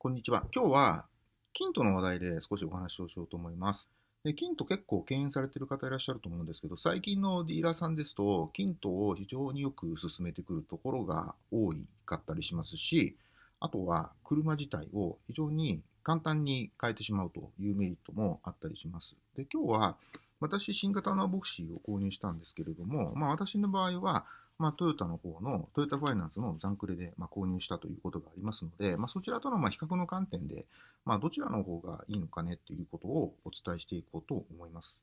こんにちは。今日は、キントの話題で少しお話をしようと思います。でキント結構敬遠されている方いらっしゃると思うんですけど、最近のディーラーさんですと、キントを非常によく進めてくるところが多いかったりしますし、あとは車自体を非常に簡単に変えてしまうというメリットもあったりします。で、今日は私、新型のボクシーを購入したんですけれども、まあ私の場合は、まあ、トヨタの方の、トヨタファイナンスの残クレで、まあ、購入したということがありますので、まあ、そちらとのまあ比較の観点で、まあ、どちらの方がいいのかねということをお伝えしていこうと思います。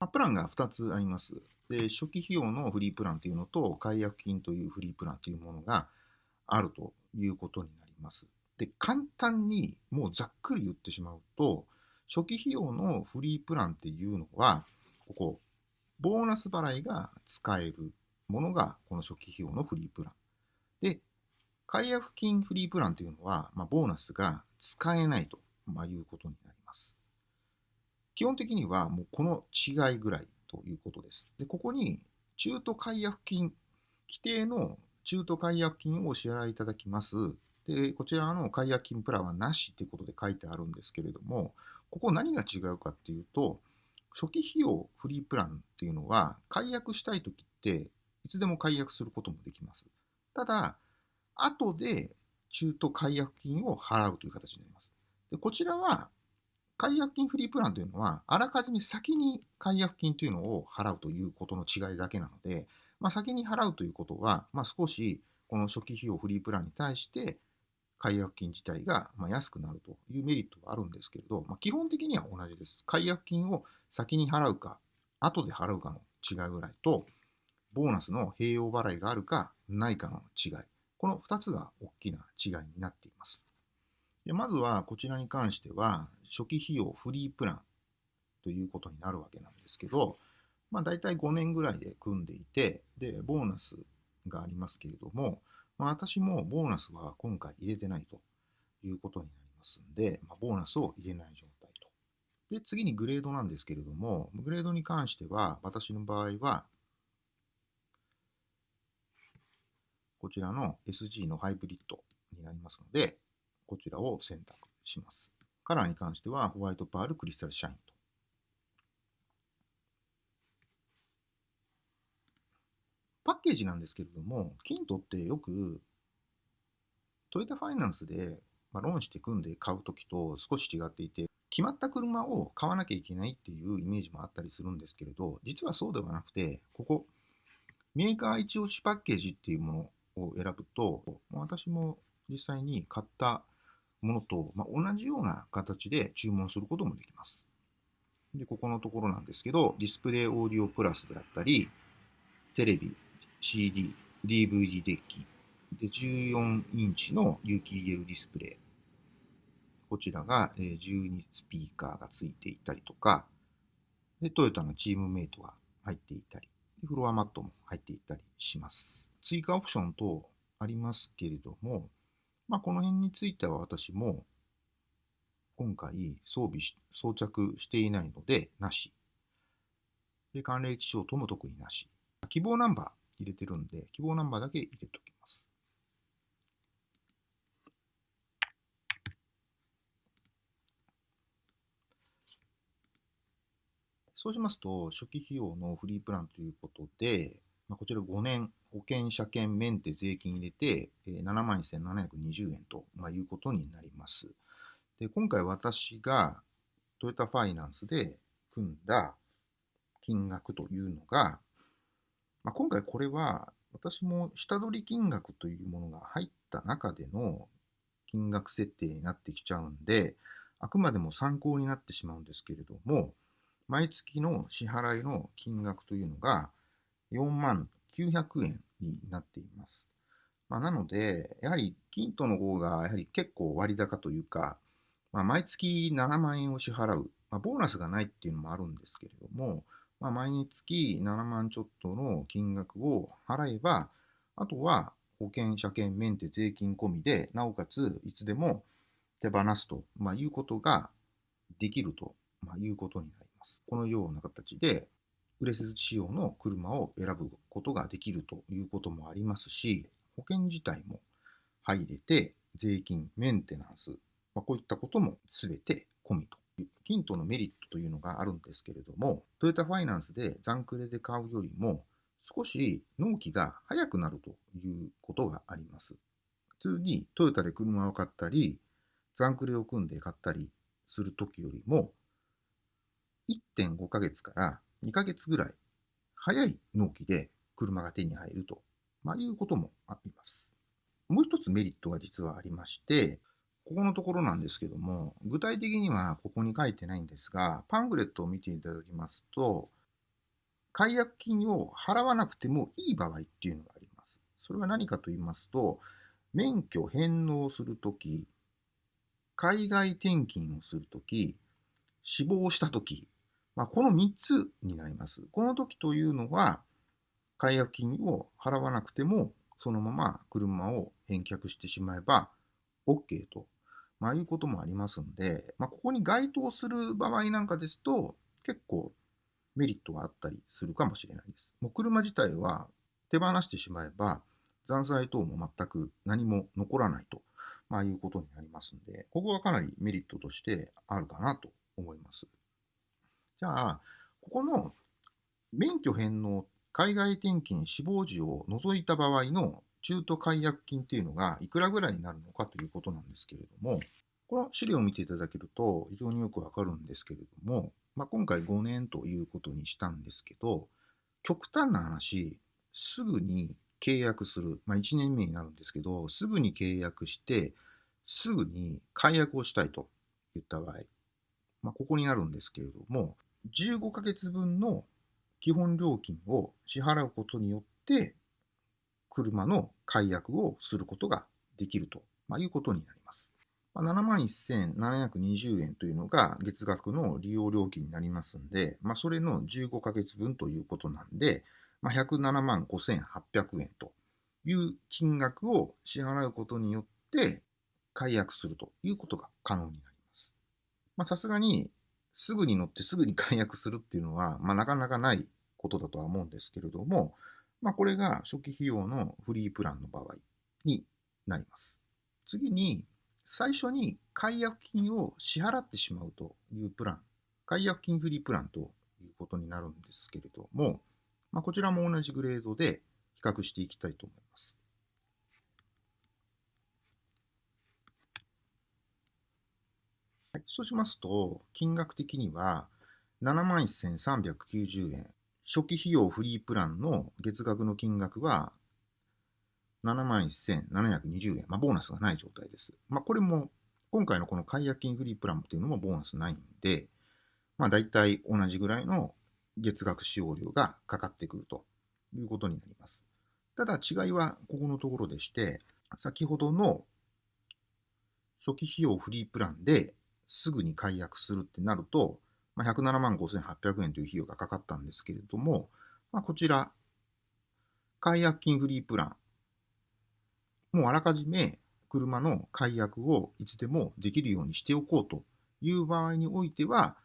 まあ、プランが2つあります。で、初期費用のフリープランというのと、解約金というフリープランというものがあるということになります。で、簡単にもうざっくり言ってしまうと、初期費用のフリープランっていうのは、ここ、ボーナス払いが使えるものがこの初期費用のフリープラン。で、解約金フリープランというのは、まあ、ボーナスが使えないと、まあ、いうことになります。基本的にはもうこの違いぐらいということです。で、ここに中途解約金、規定の中途解約金をお支払いいただきます。で、こちらの解約金プランはなしということで書いてあるんですけれども、ここ何が違うかっていうと、初期費用フリープランっていうのは、解約したいときって、いつでも解約することもできます。ただ、後で中途解約金を払うという形になります。でこちらは、解約金フリープランというのは、あらかじめ先に解約金というのを払うということの違いだけなので、まあ、先に払うということは、まあ、少しこの初期費用フリープランに対して、解約金自体がま安くなるというメリットはあるんですけれど、まあ、基本的には同じです。解約金を先に払うか、後で払うかの違いぐらいと、ボーナスの併用払いがあるかないかの違い。この2つが大きな違いになっています。でまずはこちらに関しては、初期費用フリープランということになるわけなんですけど、まあ大体5年ぐらいで組んでいて、で、ボーナスがありますけれども、まあ、私もボーナスは今回入れてないということになりますんで、まあ、ボーナスを入れない状態と。で、次にグレードなんですけれども、グレードに関しては、私の場合は、こちらの SG のハイブリッドになりますので、こちらを選択します。カラーに関しては、ホワイトパール、クリスタルシャインと。パッケージなんですけれども、キントってよくトヨタファイナンスで、ま、ローンして組んで買うときと少し違っていて、決まった車を買わなきゃいけないっていうイメージもあったりするんですけれど、実はそうではなくて、ここ、メーカー一押しパッケージっていうものを選ぶと、私も実際に買ったものと、ま、同じような形で注文することもできます。で、ここのところなんですけど、ディスプレイオーディオプラスであったり、テレビ、CD、DVD デッキ、で14インチの有機 EL ディスプレイ。こちらが12スピーカーがついていたりとか、でトヨタのチームメイトが入っていたり、フロアマットも入っていたりします。追加オプション等ありますけれども、まあ、この辺については私も今回装備、装着していないので、なし。で、寒冷地症とも特になし。希望ナンバー入れてるんで、希望ナンバーだけ入れておきます。そうしますと、初期費用のフリープランということで、まあ、こちら5年、保険、車検、メンテ、税金入れて、えー、71,720円と、まあ、いうことになります。で、今回私がトヨタファイナンスで組んだ金額というのが、まあ、今回これは私も下取り金額というものが入った中での金額設定になってきちゃうんで、あくまでも参考になってしまうんですけれども、毎月の支払いの金額というのが4万900円になっています。まあ、なので、やはり金との方がやはり結構割高というか、まあ、毎月7万円を支払う、まあ、ボーナスがないっていうのもあるんですけれども、まあ、毎月7万ちょっとの金額を払えば、あとは保険、車検、メンテ、税金込みで、なおかついつでも手放すと、まあ、いうことができると、まあ、いうことになります。このような形で、売れ筋仕様の車を選ぶことができるということもありますし、保険自体も入れて、税金、メンテナンス、まあ、こういったことも全て込みと、キントのメリットというのがあるんですけれども、トヨタファイナンスで残クレで買うよりも、少し納期が早くなるということがあります。普通にトヨタで車を買ったり、残クレを組んで買ったりするときよりも、1.5ヶ月から2ヶ月ぐらい早い納期で車が手に入ると、まあ、いうこともあります。もう一つメリットが実はありまして、ここのところなんですけども、具体的にはここに書いてないんですが、パンフレットを見ていただきますと、解約金を払わなくてもいい場合っていうのがあります。それは何かと言いますと、免許返納するとき、海外転勤をするとき、死亡したとき、まあ、この3つになります。この時というのは、解約金を払わなくても、そのまま車を返却してしまえば OK と、まあ、いうこともありますんで、まあ、ここに該当する場合なんかですと、結構メリットがあったりするかもしれないです。もう車自体は手放してしまえば、残債等も全く何も残らないと、まあ、いうことになりますんで、ここはかなりメリットとしてあるかなと思います。じゃあ、ここの免許返納、海外転勤、死亡時を除いた場合の中途解約金っていうのがいくらぐらいになるのかということなんですけれども、この資料を見ていただけると非常によくわかるんですけれども、まあ、今回5年ということにしたんですけど、極端な話、すぐに契約する、まあ、1年目になるんですけど、すぐに契約して、すぐに解約をしたいと言った場合、まあ、ここになるんですけれども、15ヶ月分の基本料金を支払うことによって、車の解約をすることができると、ま、いうことになります。71,720円というのが月額の利用料金になりますんで、まあ、それの15ヶ月分ということなんで、まあ、107万5800円という金額を支払うことによって解約するということが可能になります。さすがにすぐに乗ってすぐに解約するっていうのは、まあ、なかなかないことだとは思うんですけれども、まあ、これが初期費用のフリープランの場合になります。次に、最初に解約金を支払ってしまうというプラン、解約金フリープランということになるんですけれども、まあ、こちらも同じグレードで比較していきたいと思います。はい、そうしますと、金額的には71,390円。初期費用フリープランの月額の金額は71,720円。まあ、ボーナスがない状態です。まあ、これも、今回のこの解約金フリープランっていうのもボーナスないんで、まあ、大体同じぐらいの月額使用料がかかってくるということになります。ただ違いはここのところでして、先ほどの初期費用フリープランですぐに解約するってなると、まあ、107万5800円という費用がかかったんですけれども、まあ、こちら、解約金フリープラン、もうあらかじめ車の解約をいつでもできるようにしておこうという場合においては、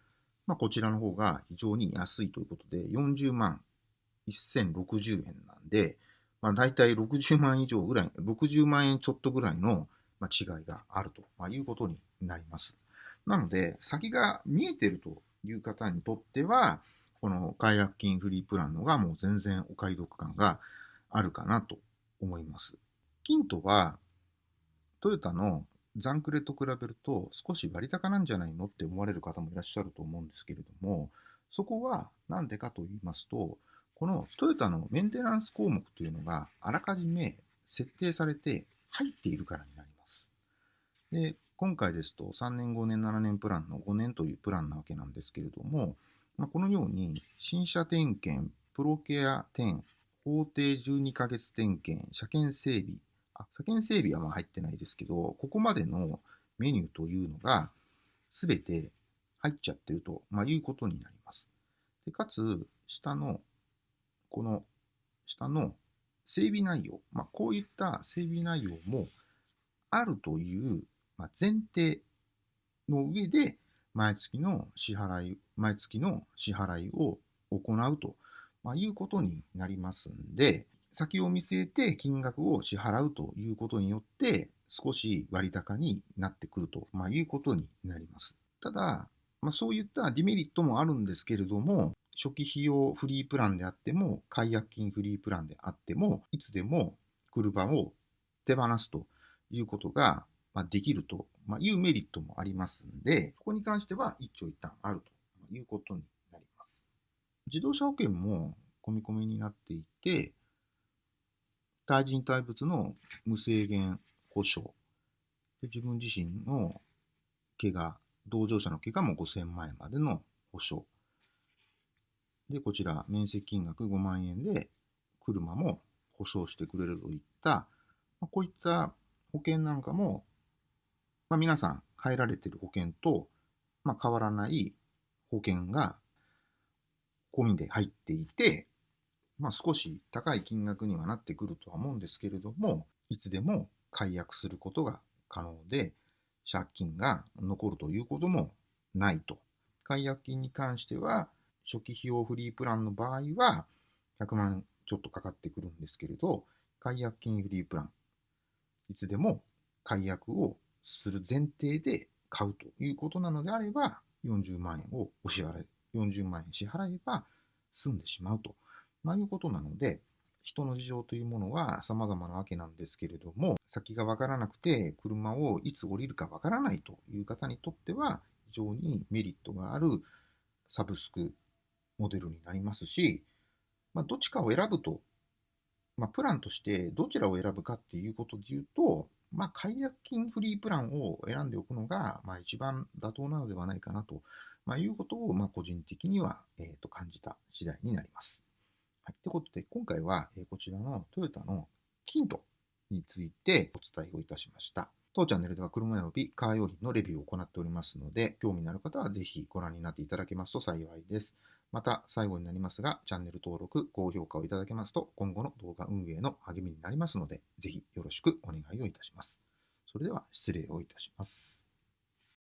まあ、こちらの方が非常に安いということで、40万1060円なんで、まあ、大体60万以上ぐらい、60万円ちょっとぐらいの違いがあるということになります。なので、先が見えてるという方にとっては、この解約金フリープランのがもう全然お買い得感があるかなと思います。キントはトヨタのザンクレと比べると少し割高なんじゃないのって思われる方もいらっしゃると思うんですけれども、そこは何でかと言いますと、このトヨタのメンテナンス項目というのがあらかじめ設定されて入っているからになります。で今回ですと3年、5年、7年プランの5年というプランなわけなんですけれども、まあ、このように新車点検、プロケア10、法定12ヶ月点検、車検整備、あ車検整備はまあ入ってないですけど、ここまでのメニューというのが全て入っちゃってると、まあ、いうことになります。でかつ、下の、この下の整備内容、まあ、こういった整備内容もあるというま、前提の上で毎月の支払い、毎月の支払いを行うと、ま、いうことになりますんで、先を見据えて金額を支払うということによって、少し割高になってくると、ま、いうことになります。ただ、まあ、そういったデメリットもあるんですけれども、初期費用フリープランであっても、解約金フリープランであっても、いつでも車を手放すということができるというメリットもありますので、そこに関しては一長一短あるということになります。自動車保険も込み込みになっていて、対人対物の無制限保証。で自分自身の怪我、同乗者の怪我も5000万円までの保証。で、こちら、面積金額5万円で車も保証してくれるといった、まこういった保険なんかも、まあ、皆さん入られている保険と、まあ、変わらない保険が込みで入っていて、まあ、少し高い金額にはなってくるとは思うんですけれども、いつでも解約することが可能で、借金が残るということもないと。解約金に関しては、初期費用フリープランの場合は、100万ちょっとかかってくるんですけれど、解約金フリープラン、いつでも解約をする前提で買うということなのであれば、40万円をお支払い、40万円支払えば済んでしまうと、まあ、いうことなので、人の事情というものは様々なわけなんですけれども、先がわからなくて車をいつ降りるかわからないという方にとっては、非常にメリットがあるサブスクモデルになりますし、まあ、どっちかを選ぶと、まあ、プランとしてどちらを選ぶかっていうことで言うと、まあ、解約金フリープランを選んでおくのが、まあ、一番妥当なのではないかなと、まあ、いうことを、まあ、個人的には、えー、と感じた次第になります。はい。ということで、今回は、えこちらのトヨタのキントについてお伝えをいたしました。当チャンネルでは車及びカー用品のレビューを行っておりますので、興味のある方はぜひご覧になっていただけますと幸いです。また、最後になりますが、チャンネル登録、高評価をいただけますと、今後の動画運営の励みになりますので、ぜひよろしくお願いをいたします。それでは失礼をいたします。